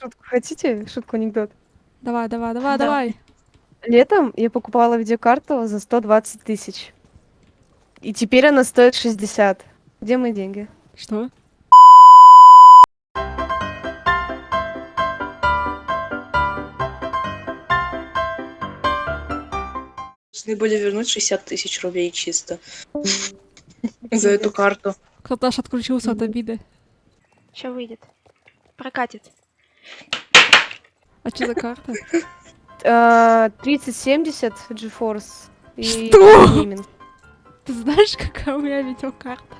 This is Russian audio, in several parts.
Шутку хотите? Шутку анекдот. Давай, давай, давай, Да. давай. Летом я покупала видеокарту за 120 тысяч. И теперь она стоит 60. Где мои деньги? Что? Должны были вернуть 60 тысяч рублей чисто. За эту карту. Кто-то аж отключился от обиды. Что выйдет? Прокатит. А что за карта? А, 3070 GeForce. И Что? Ты знаешь, какая у меня видеокарта?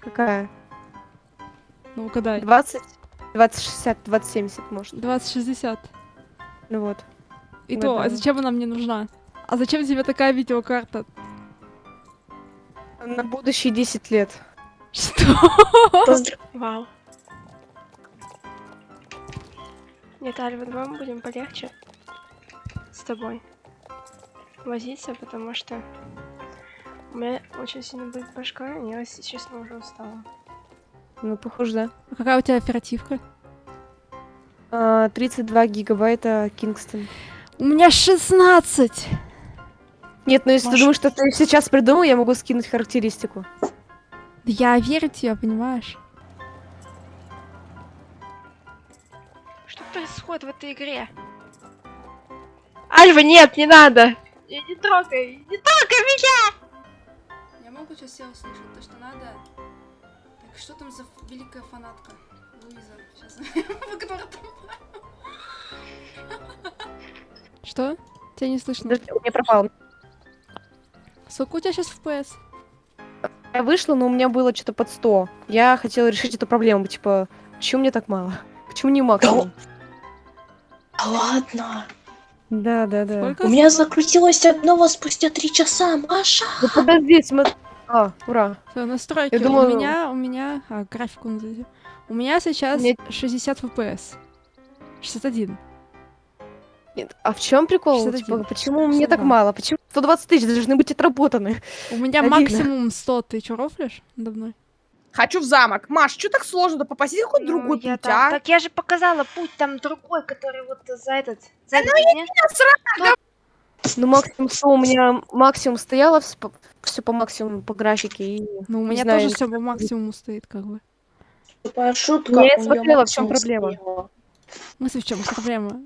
Какая? Ну, угадай. 20? 2060, 2070, может. 2060. Ну вот. И Ну то, а зачем она мне нужна? А зачем тебе такая видеокарта? На будущие 10 лет. Что? Вау. Нет, Альва, давай мы будем полегче с тобой возиться, потому что у меня очень сильно будет башка, и я, если честно, уже устала. Ну, похоже, да. А какая у тебя оперативка? А, 32 гигабайта Кингстон. У меня 16! Нет, ну если ты Маш- думаешь, что ты сейчас придумал, я могу скинуть характеристику. Да Я верю тебе, понимаешь? Что происходит в этой игре? Альва, нет, не надо! Не, не трогай! Не трогай меня! Я могу сейчас все услышать, то, что надо. Так, что там за великая фанатка? Луиза, сейчас. Что? Тебя не слышно. Подожди, у меня пропал. Сколько у тебя сейчас FPS? Я вышла, но у меня было что-то под 100. Я хотела решить эту проблему, типа, почему мне так мало? Почему не максимум? А ладно. Да, да, да. Сколько? У меня закрутилось одного спустя три часа, Маша. Ну подожди, смотри. А, ура. Всё, настройки. Я думала- У меня, у меня... А, графику назовите. У меня сейчас Мне- 60 FPS. 61. Нет, а в чем прикол? 61. Типа, почему мне так 62. мало? Почему 120 тысяч должны быть отработаны? У меня Обидно. максимум 100. Ты чё, рофлишь надо мной? Хочу в замок. Маш, что так сложно? попасть какой Ну, другой я путь, там- а? Так я же показала путь там другой, который вот за этот... За этот нет? Ну, максимум 100 у меня максимум стояло, все по максимуму, по графике. И... Ну, у Не меня знаю, тоже я- все по максимуму стоит, как бы. Шутка. Я смотрела, в максимум проблема. смысле, в чем проблема?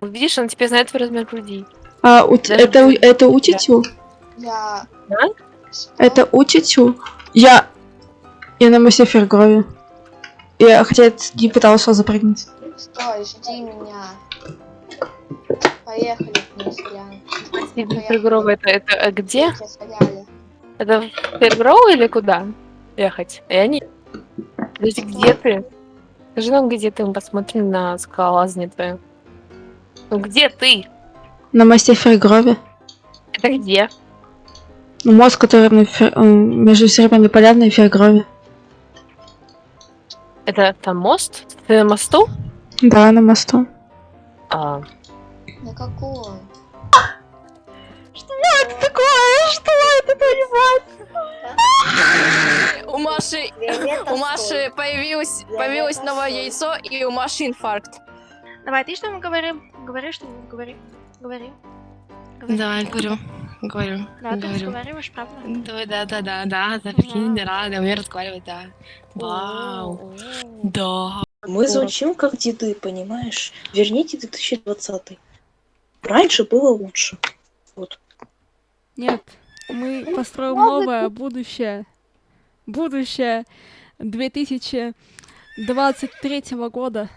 Видишь, он теперь знает твой размер груди. А, у Даже это, это у тетю? Я... Да? Это у тетю? Я... Я на массе Фергрове. Я хотя не пытался запрыгнуть. Стой, жди меня. Поехали вниз, Ян. Фергроу это, это э, где? Это в Фергроу или куда ехать? Я не... Подожди, где ты? Скажи нам, где ты, мы посмотрим на скалолазание твое. Ну где ты? На массе Фергрове. Это где? Ну, мост, который на Фер- между Серебряной Поляной и Фергрове. Это там мост? Ты на мосту? Да, на мосту. А, На какой? Что это такое? Что это понимать? У Маши, у Маши появилось, появилось новое яйцо, и у Маши инфаркт. Давай, ты что-нибудь говори. Говори что-нибудь, говори. Говори. Говори. Да, говорю, говорю, Да, ты говорю. разговариваешь, правда? Да, да, да, да, да, да, прикинь, Да. да, да, умею разговаривать, да. Вау, да. Мы звучим как деды, понимаешь? Верните 2020. Раньше было лучше. Вот. Нет, мы построим новое будущее. Будущее 2023 года.